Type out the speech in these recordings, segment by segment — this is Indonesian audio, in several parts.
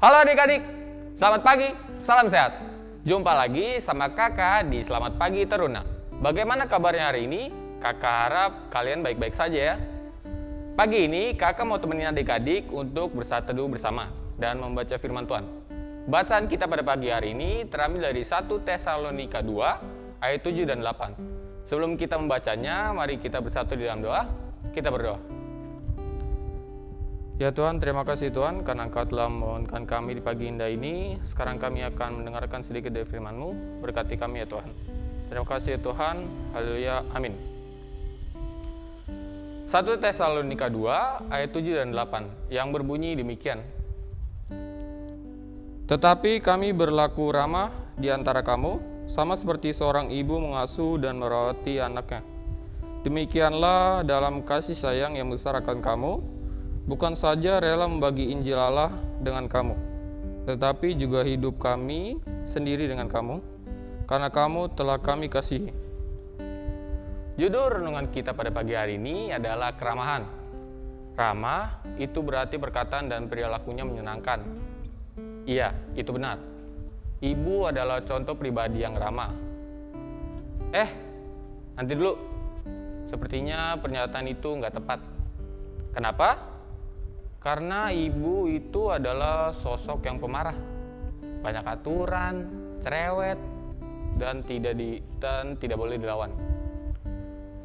Halo adik-adik, selamat pagi, salam sehat. Jumpa lagi sama kakak di Selamat Pagi Teruna. Bagaimana kabarnya hari ini? Kakak harap kalian baik-baik saja ya. Pagi ini kakak mau temenin adik-adik untuk bersatu bersama dan membaca firman Tuhan. Bacaan kita pada pagi hari ini terambil dari 1 Tesalonika 2 ayat 7 dan 8. Sebelum kita membacanya, mari kita bersatu di dalam doa. Kita berdoa. Ya Tuhan, terima kasih Tuhan karena Engkau telah memohonkan kami di pagi indah ini. Sekarang kami akan mendengarkan sedikit dari firman-Mu. Berkati kami ya Tuhan. Terima kasih ya Tuhan. Haleluya. Amin. 1 Tesalonika 2 ayat 7 dan 8 yang berbunyi demikian. Tetapi kami berlaku ramah di antara kamu, sama seperti seorang ibu mengasuh dan merawati anaknya. Demikianlah dalam kasih sayang yang besar akan kamu, bukan saja rela membagi Injil Allah dengan kamu, tetapi juga hidup kami sendiri dengan kamu, karena kamu telah kami kasihi. Judul renungan kita pada pagi hari ini adalah keramahan. Ramah itu berarti perkataan dan perilakunya menyenangkan. Iya, itu benar. Ibu adalah contoh pribadi yang ramah. Eh, nanti dulu. Sepertinya pernyataan itu nggak tepat. Kenapa? Karena ibu itu adalah sosok yang pemarah, banyak aturan, cerewet, dan tidak di dan tidak boleh dilawan.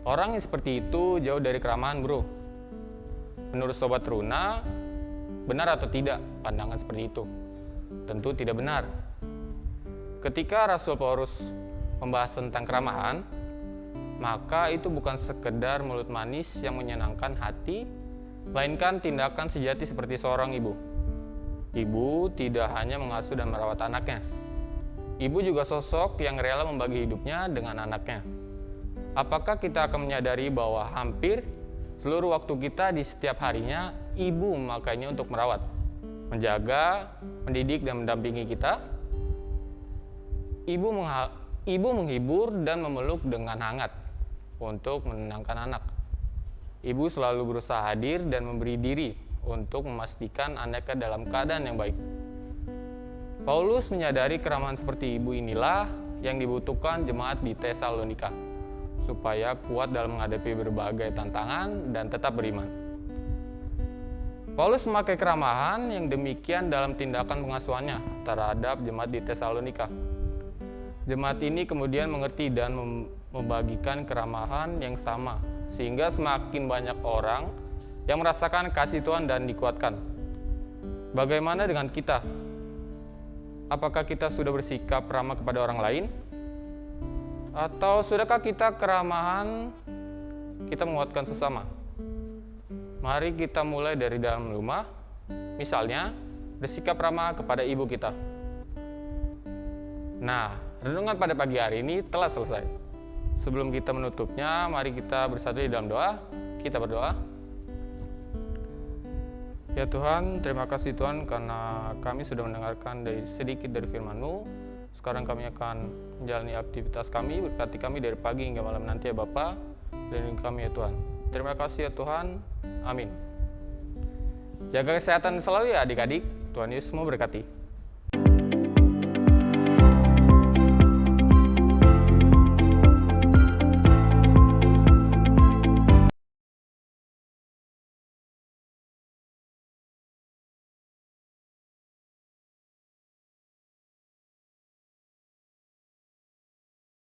Orang yang seperti itu jauh dari keramahan, bro. Menurut sobat Runa, benar atau tidak pandangan seperti itu? Tentu tidak benar. Ketika Rasul Paulus membahas tentang keramahan, maka itu bukan sekedar mulut manis yang menyenangkan hati, melainkan tindakan sejati seperti seorang ibu. Ibu tidak hanya mengasuh dan merawat anaknya. Ibu juga sosok yang rela membagi hidupnya dengan anaknya. Apakah kita akan menyadari bahwa hampir seluruh waktu kita di setiap harinya ibu memakainya untuk merawat, menjaga, mendidik dan mendampingi kita? Ibu, ibu menghibur dan memeluk dengan hangat untuk menenangkan anak. Ibu selalu berusaha hadir dan memberi diri untuk memastikan anaknya dalam keadaan yang baik. Paulus menyadari keramahan seperti ibu inilah yang dibutuhkan jemaat di Tesalonika supaya kuat dalam menghadapi berbagai tantangan dan tetap beriman. Paulus memakai keramahan yang demikian dalam tindakan pengasuhannya terhadap jemaat di Tesalonika. Jemaat ini kemudian mengerti dan membagikan keramahan yang sama, sehingga semakin banyak orang yang merasakan kasih Tuhan dan dikuatkan. Bagaimana dengan kita? Apakah kita sudah bersikap ramah kepada orang lain? Atau sudahkah kita keramahan kita menguatkan sesama? Mari kita mulai dari dalam rumah, misalnya bersikap ramah kepada ibu kita. Nah, renungan pada pagi hari ini telah selesai. Sebelum kita menutupnya, mari kita bersatu di dalam doa. Kita berdoa. Ya Tuhan, terima kasih Tuhan karena kami sudah mendengarkan dari sedikit dari firman-Mu. Sekarang kami akan menjalani aktivitas kami, berkati kami dari pagi hingga malam nanti ya Bapak. Dan kami ya Tuhan. Terima kasih ya Tuhan. Amin. Jaga kesehatan selalu ya adik-adik. Tuhan Yesus memberkati.